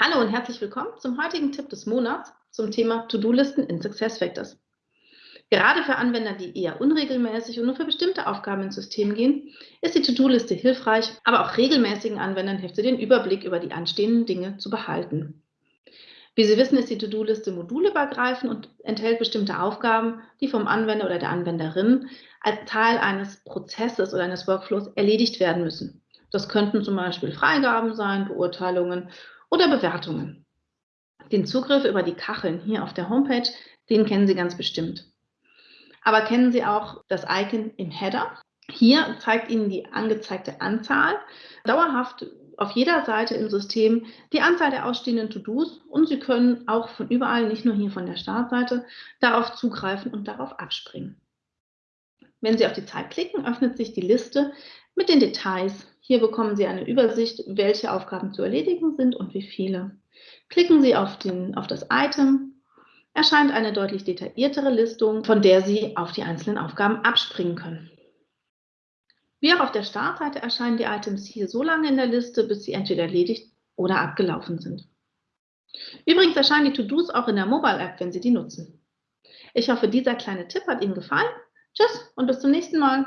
Hallo und herzlich willkommen zum heutigen Tipp des Monats zum Thema To-Do-Listen in SuccessFactors. Gerade für Anwender, die eher unregelmäßig und nur für bestimmte Aufgaben ins System gehen, ist die To-Do-Liste hilfreich, aber auch regelmäßigen Anwendern hilft sie, den Überblick über die anstehenden Dinge zu behalten. Wie Sie wissen, ist die To-Do-Liste modulübergreifend und enthält bestimmte Aufgaben, die vom Anwender oder der Anwenderin als Teil eines Prozesses oder eines Workflows erledigt werden müssen. Das könnten zum Beispiel Freigaben sein, Beurteilungen oder Bewertungen. Den Zugriff über die Kacheln hier auf der Homepage, den kennen Sie ganz bestimmt. Aber kennen Sie auch das Icon im Header? Hier zeigt Ihnen die angezeigte Anzahl dauerhaft auf jeder Seite im System die Anzahl der ausstehenden To-Dos und Sie können auch von überall, nicht nur hier von der Startseite, darauf zugreifen und darauf abspringen. Wenn Sie auf die Zeit klicken, öffnet sich die Liste mit den Details. Hier bekommen Sie eine Übersicht, welche Aufgaben zu erledigen sind und wie viele. Klicken Sie auf, den, auf das Item, erscheint eine deutlich detailliertere Listung, von der Sie auf die einzelnen Aufgaben abspringen können. Wie auch auf der Startseite erscheinen die Items hier so lange in der Liste, bis sie entweder erledigt oder abgelaufen sind. Übrigens erscheinen die To-Dos auch in der Mobile-App, wenn Sie die nutzen. Ich hoffe, dieser kleine Tipp hat Ihnen gefallen. Tschüss und bis zum nächsten Mal.